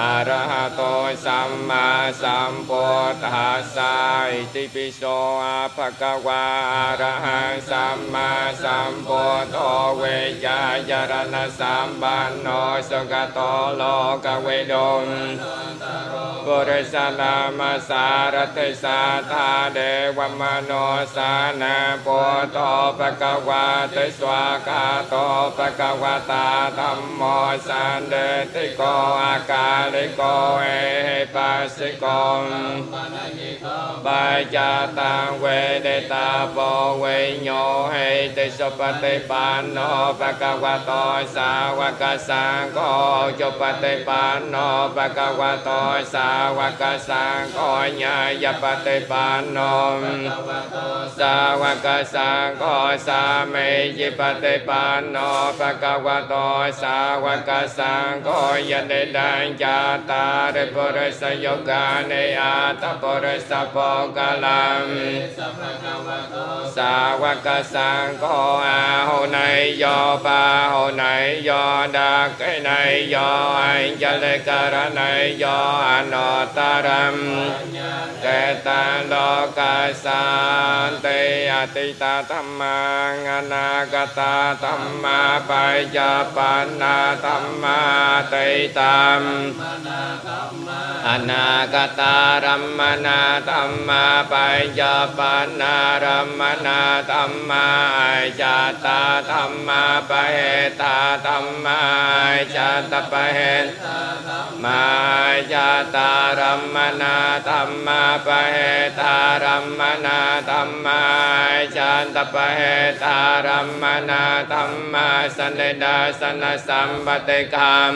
Speaker 1: อะระหะโตสัมมาสัมพุทธัสสะอิติปิโสอะภะคะวะอะระหะสัมมาสัมพุทโธเวยายะระนะสัมปันโนสกขโตโลกเวโดนปุริสลามสารติสาธาเดวมโนสานาปุตโตปะกวาติสวากาโตปะกวาตาธรรมโมสันเดติโกอากาลิโกเอปัสสิโกม ba cha tăng quê đề ta vô quê nhô hê tê sô pa tê pa nô pa ca qua to sa qua ca sa co chô pa tê pa nô pa ca qua to sa qua ca sa co nha ya pa tê pa nô sa qua ca sa co sa mê di pa tê pa nô pa ca qua to sa qua ca sa co ya đề đan cha ta re po re sa yoga ne a ta po re sa po กลังสาวกสังโฆอาโหนายโยปาโหนายโยดากนายโยอัญจเลกรนายโยอนุตรัมเกตังโลกาสันติอติตาธรรมังอนาคตาธรรมาปัจจปันนาธรรมาติตัม อนาคตารัมมนาธรรมาปัญญาปนารัมมนาธรรมาจัตตาธรรมาปะเหตาธรรมาจัตปะเหตมาจัตตารัมมนาธรรมาปะเหตารัมมนาธรรมาจัตปะเหตารัมมนาธรรมาสันเลดาสันสัมปติกรรม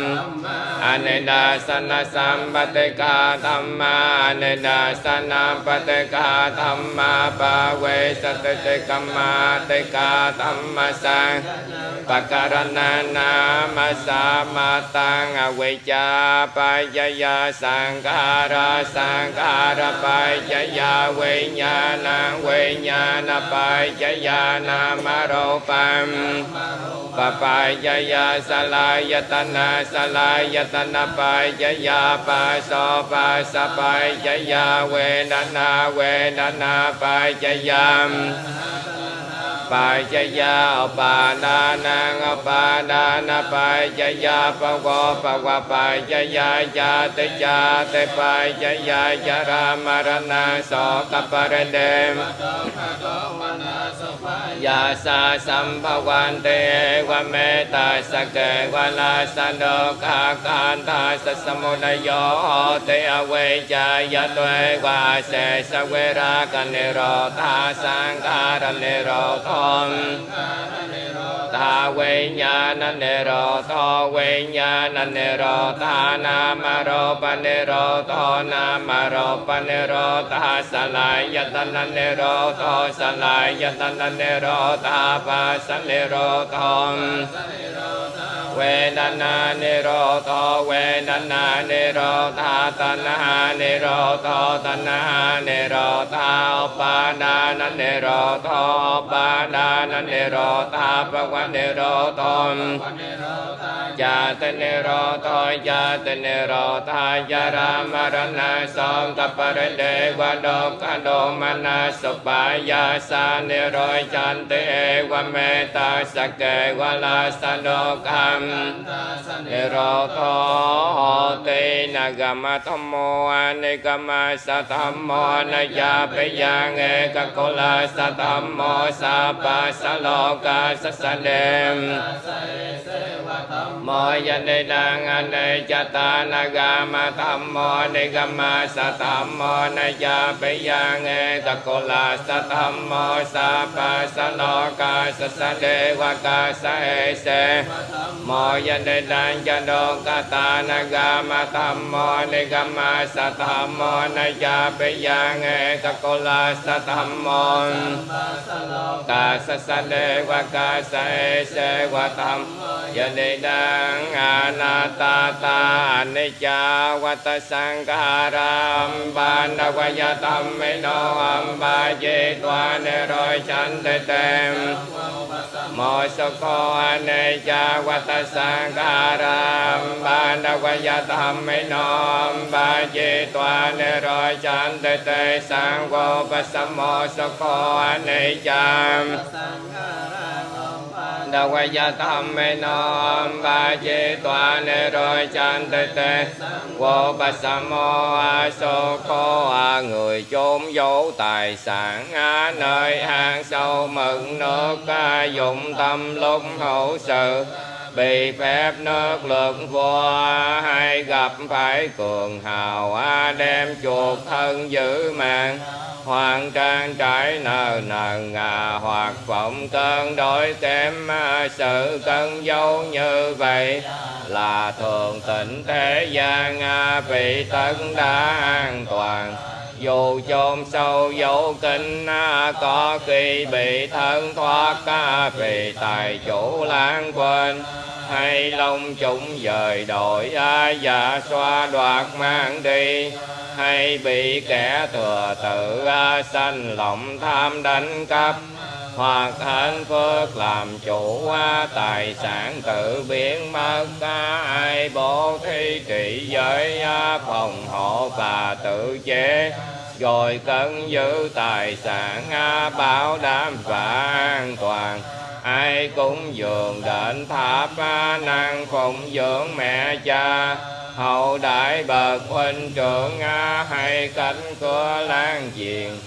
Speaker 1: อเนดาสันสัมปติกกาธรรมานิดัสนาปฏิกาธรรมาปเวสติติกมาติกาธรรมสังปการณานามาสามาตังอวิจาปัจยาสังการะสังการะปัจยาเวญญาณเวญญาณปัจยานามโรปัมปปัจยาสลายตนาสลายตนาปัจยาปัส pa sa pa cha ya we na na we na na pa cha ya pa cha ya pa na na pa na na pa cha ya pa qua pa qua pa cha ya ya te cha te pa cha ya cha ra ma ra na so ta pa ra de ยาสาสัมภวันเตวเมตาสเกวลาสันโดกาการตาสสมุนโยเตอเวจายตเววาเสสเวรากันเนโรตาสังการเนโรทอม ตาเวญญานเนรรโทเวญญานเนโรตานามโรปันเนรรโทนามโรปันเนโรตาสลายยตันันเนรรโทสลายยตันันเนโรตาปัสสเนโรทอง เวนนานิโรธเวนนานิโรธาตัณหานิโรธตัณหานิโรธาอุปานานันนิโรธอปานานันนิโรธาภวันิโรรถตธ ยาตเนโรโตยาตเนโรทายารามรณาสองกัปเรเดวโดกันโดมนาสปายาสาเนโรจันเตเอวเมตาสเกวลาสโนกัมเนโรโตเตนะกามธรรมโมอเนกามาสธรรมโมนยาปยังเอกโกลาสธรรมโมสาปัสโลกาสสเนม mô gia đề đăng an đề cha ta na ga ma tham mô đề ga ma sa tham mô na cha bế ya nghe ta cô la sa tham mô sa pa sa lo ca sa sa đề wa ca sa e se mô gia đề đăng cha đô ca ta na ga ma tham mô đề ga ma sa tham mô na cha bế ya nghe ta cô la sa tham mô ca sa sa đề wa ca sa e se wa tham gia đề đăng ยาปยังเอตโกลาสธรรมโม กาสสะเดวะกาสะเอเสวะธรรมยันเดดังอานาตาตานิจจาวัตสังการัมบานดวายธรรมเมโนอัมบาเจตวาเนโรยชันเตเตมโมสโกอเนจจาวัตสังการัมบานดวายธรรมเมโนอัมบาเจตวาเนโรยชันเตเตสังโฆปสมโมสโกอเนจจา đa quay gia tam mê no ba chế tòa nê rồi chan tê tê. Vô ba sa mô a so cô a, người chốn dấu tài sản a nơi hang sâu mừng nước a dụng tâm lúc hậu sự. Bị phép nước lực vua hay gặp phải cường hào a đem chuột thân giữ mạng hoàng trang trải nờ nờ ngà hoặc vọng cơn đổi kém à, sự cân dấu như vậy là thường tịnh thế gian à, vị tấn đã an toàn. Dù chôn sâu dấu kinh à, có khi bị thân thoát vì tài chủ lãng quên hay long chúng dời đổi a và xoa đoạt mang đi. Hay bị kẻ thừa tự a sanh lòng tham đánh cắp. Hoặc hạnh phước làm chủ a tài sản tự biến mất. A ai bố thí trị giới a phòng hộ và tự chế. Rồi cân giữ tài sản a bảo đảm và an toàn ai cũng dường đền tháp năng phụng dưỡng mẹ cha. Hậu đại bậc huynh trưởng hay cánh cửa lan diện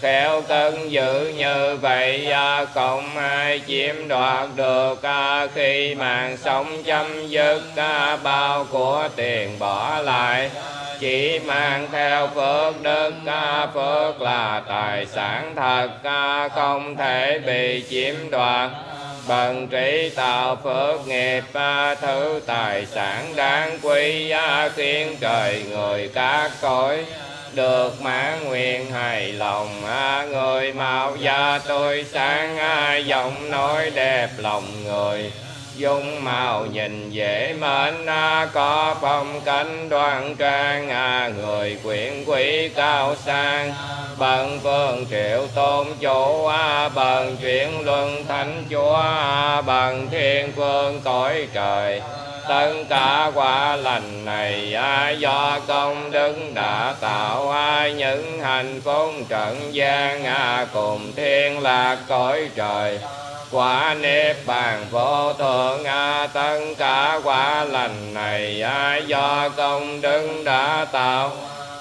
Speaker 1: khéo cân giữ như vậy à, không ai chiếm đoạt được à, khi mạng sống chấm dứt à, bao của tiền bỏ lại chỉ mang theo phước đức ca phước là tài sản thật ca không thể bị chiếm đoạt. Bằng trí tạo phước nghiệp ba thứ tài sản đáng quý giá khiến trời người các cõi được mãn nguyện hài lòng à, người mạo gia tôi sáng à, giọng nói đẹp lòng người dung màu nhìn dễ mến có phong cảnh đoan trang à, người quyển quý cao sang. Bần phương triệu tôn chủ à, bần chuyển luân thánh chúa à, bần thiên phương cõi trời. Tất cả quả lành này do công đức đã tạo những hạnh phúc trần gian cùng thiên lạc cõi trời quả niết bàn vô thượng a tất cả quả lành này do công đức đã tạo?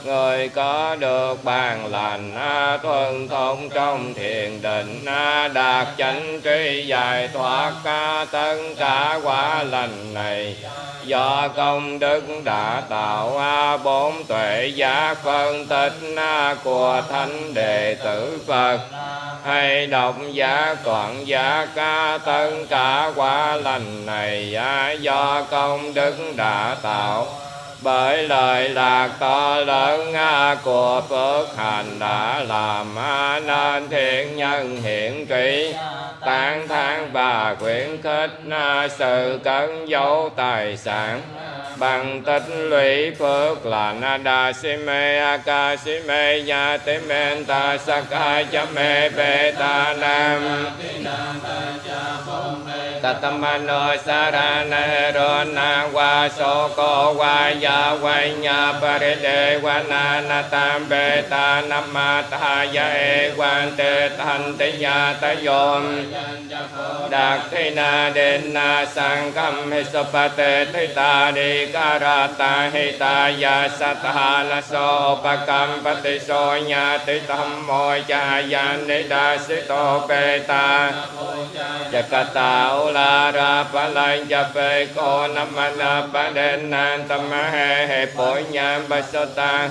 Speaker 1: Người có được bàn lành a thuần thông trong thiền định a đạt chánh trí giải thoát a tất cả quả lành này. Do công đức đã tạo a bốn tuệ giá phân tích a của thánh đệ tử phật. Hay độc giả toàn giả ca tất cả quả lành này, a do công đức đã tạo bởi lời lạc to lớn à, của phước hành đã làm a nên thiện nhân hiện trị tán thán và khuyến khích à, sự cấn dấu tài sản bằng tích lũy phước là na đa si mê a ca si mê ya tế men ta sa ca cha mê bê ta nam. Tatamano sarana ro na wa so ko wa ya wa nya pare de wa na na tam bê ta nam ma ta ya e quan te thanh te ya ta yom đạt thế na đến na sang cam hết so pa te thế ta đi karata he ta ya sa ta la so pa cam pa te so nya te tam mo cha ya ne da se to pe ta Jakata la ra pa la cha pe ko nam ma na pa đen nan tam ma he he po nham ba so ta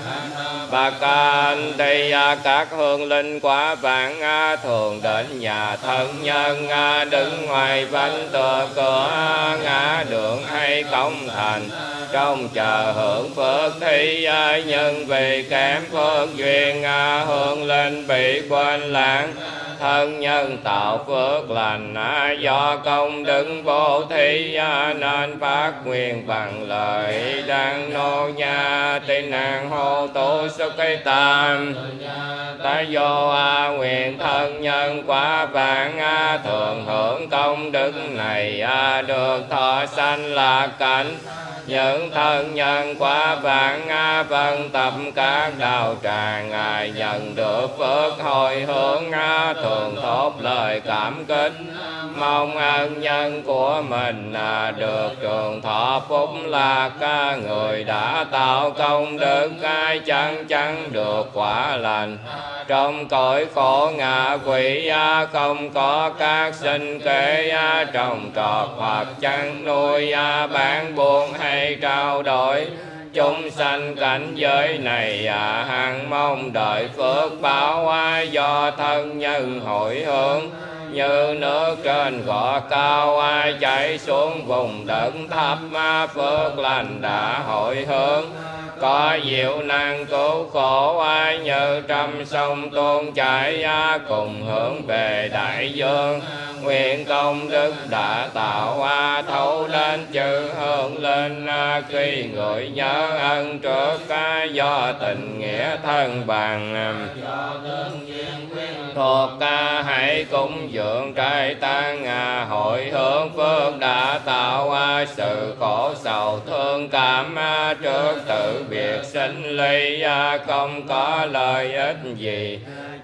Speaker 1: bà can đây các hương linh quả vạn a thường đến nhà thân nhân a đứng ngoài bánh tờ cửa ngã đường hay công thành trong chờ hưởng phước thi nhân vì kém phước duyên à, hương linh bị quên lãng. Thân nhân tạo phước lành à, do công đức vô thi à, nên phát nguyện bằng lời đang nô nha. Tây nàng hô tu sức cây tam. Ta vô a nguyện thân nhân quá vạn a thường hưởng công đức này a được thọ sanh là cảnh những thân nhân quả vạn a phân tập các đạo tràng, ngài nhận được phước hồi hướng a thường thốt lời cảm kính mong ân nhân của mình là được trường thọ phúc là ca người đã tạo công đức ai chẳng chẳng được quả lành. Trong cõi khổ ngạ quỷ không có các sinh kế trồng trọt hoặc chăn nuôi bán buôn hay trao đổi. Chúng sanh cảnh giới này à, hằng mong đợi phước báo à, do thân nhân hội hướng như nước trên gò cao, ai chảy xuống vùng đất thấp, ma phước lành đã hội hướng. Có diệu năng cứu khổ, ai như trăm sông tuôn chảy cùng hướng về đại dương. Nguyện công đức đã tạo, a thấu lên chữ hương lên khi người nhớ ân trước ca do tình nghĩa thân bằng thuộc ca hãy cúng dường trai tăng à, hội hướng phước đã tạo à, sự khổ sầu thương cảm à, trước tự biệt sinh ly a không có lợi ích gì.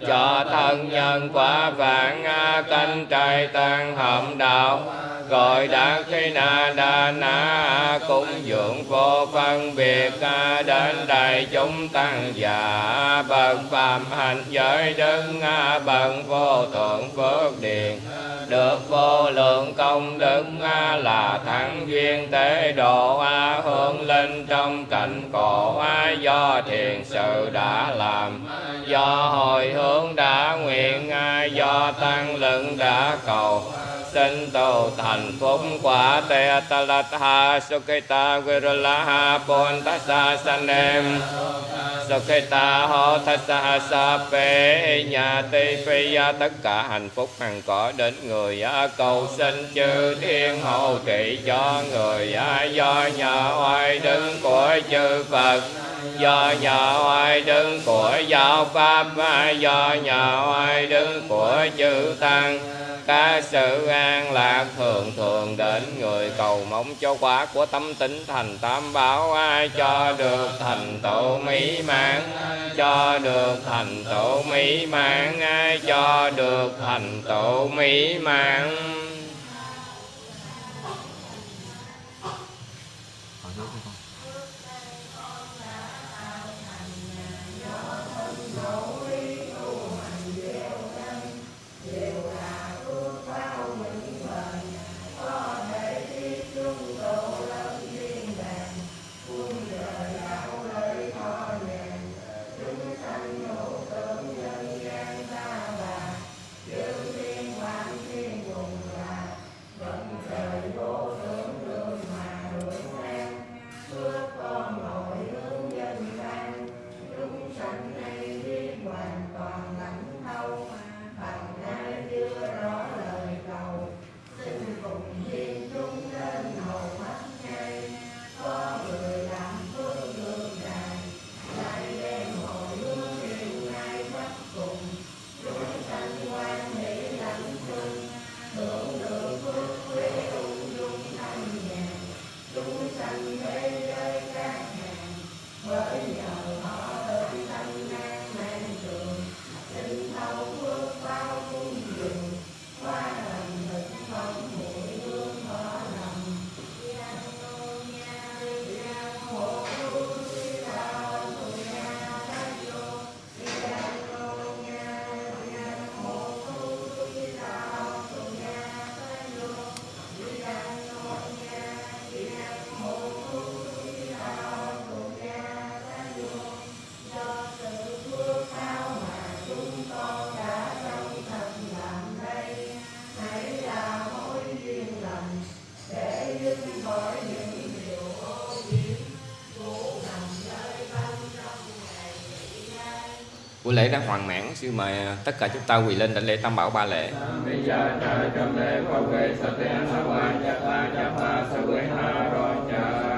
Speaker 1: Cho thân nhân quả vạn a canh trai tăng hầm đạo gọi đã khi na đa na cúng dường vô phân biệt ca đến đại chúng tăng già bậc phạm hành giới đứng bậc vô thượng phước điền. Được vô lượng công đức, là thắng duyên tế độ. Hương linh trong cảnh khổ, do thiền sự đã làm. Do hồi hướng đã nguyện, do tăng lượng đã cầu sinh tu thành phúc quả te ta la ha sukita virula ha pon ta sa sanem Sukhita ho ta sa sa pe nhà tây phi ya tất cả hạnh phúc hằng có đến người cầu sinh chư thiên hộ trị cho người do nhà oai đứng của chư Phật do nhà oai đứng của giáo pháp do nhà oai đứng của chư tăng các sự an an lạc thường thường đến người cầu mong cho quả của tâm tính thành tam bảo. Ai cho được thành tựu mỹ mãn? Cho được thành tựu mỹ mãn. Ai cho được thành tựu mỹ mãn? Lễ đã hoàn mãn xin mời tất cả chúng ta quỳ lên đảnh lễ tam bảo ba lễ. Bây giờ trời trong lễ bảo sa tế sa cha ta cha ta sa quê ha cha